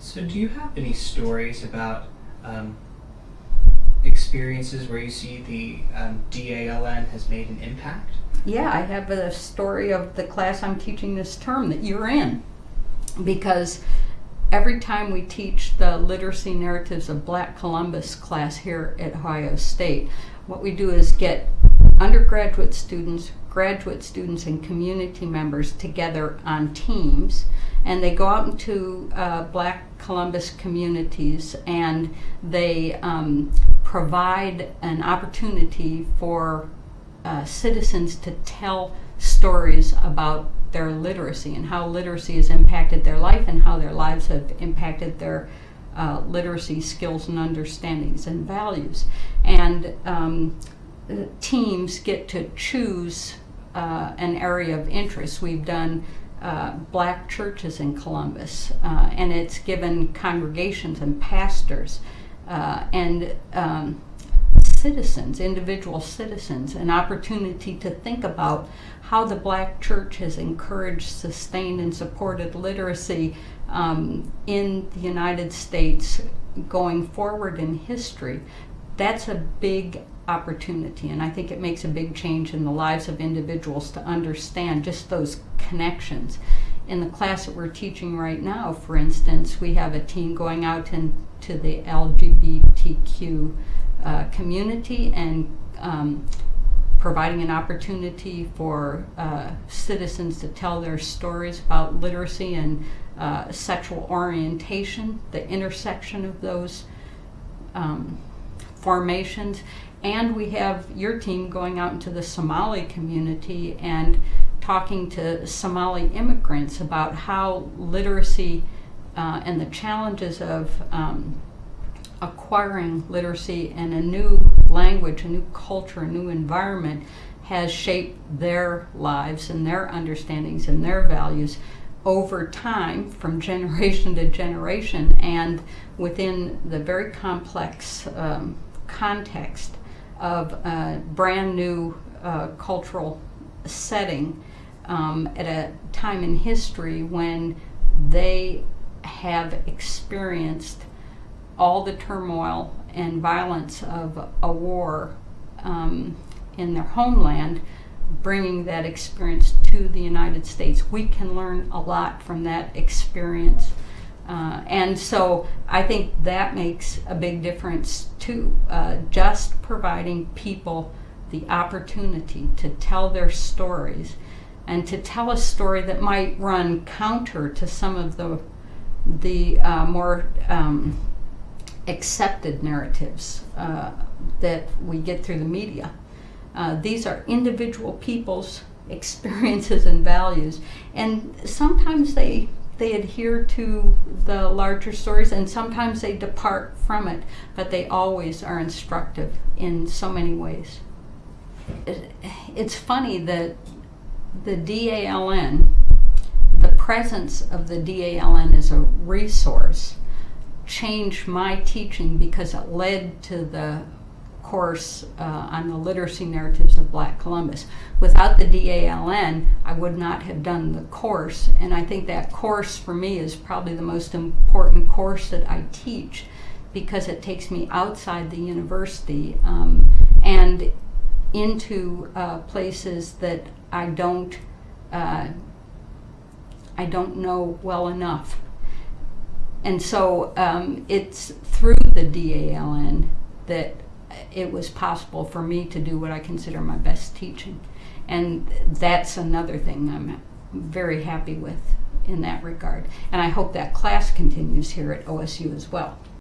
So, do you have any stories about um, experiences where you see the um, DALN has made an impact? Yeah, I have a story of the class I'm teaching this term that you're in. Because every time we teach the literacy narratives of Black Columbus class here at Ohio State, what we do is get undergraduate students, graduate students, and community members together on teams. And they go out into uh, Black Columbus communities and they um, provide an opportunity for uh, citizens to tell stories about their literacy and how literacy has impacted their life and how their lives have impacted their uh, literacy skills and understandings and values. And um, teams get to choose uh, an area of interest. We've done uh, black churches in Columbus, uh, and it's given congregations and pastors uh, and um, citizens, individual citizens, an opportunity to think about how the black church has encouraged, sustained, and supported literacy um, in the United States going forward in history. That's a big opportunity, and I think it makes a big change in the lives of individuals to understand just those connections. In the class that we're teaching right now, for instance, we have a team going out into the LGBTQ uh, community and um, providing an opportunity for uh, citizens to tell their stories about literacy and uh, sexual orientation, the intersection of those um, formations. And we have your team going out into the Somali community and talking to Somali immigrants about how literacy uh, and the challenges of um, acquiring literacy and a new language, a new culture, a new environment has shaped their lives and their understandings and their values over time from generation to generation and within the very complex um, context of a brand new uh, cultural setting um, at a time in history when they have experienced all the turmoil and violence of a war um, in their homeland, bringing that experience to the United States. We can learn a lot from that experience. Uh, and so I think that makes a big difference too. Uh, just providing people the opportunity to tell their stories and to tell a story that might run counter to some of the the uh, more um, accepted narratives uh, that we get through the media. Uh, these are individual people's experiences and values, and sometimes they they adhere to the larger stories, and sometimes they depart from it, but they always are instructive in so many ways. It, it's funny that the DALN, the presence of the DALN as a resource changed my teaching because it led to the course uh, on the literacy narratives of Black Columbus. Without the DALN, I would not have done the course, and I think that course for me is probably the most important course that I teach because it takes me outside the university um, and into uh, places that I don't uh, I don't know well enough and so um, it's through the DALN that it was possible for me to do what I consider my best teaching. And that's another thing I'm very happy with in that regard. And I hope that class continues here at OSU as well.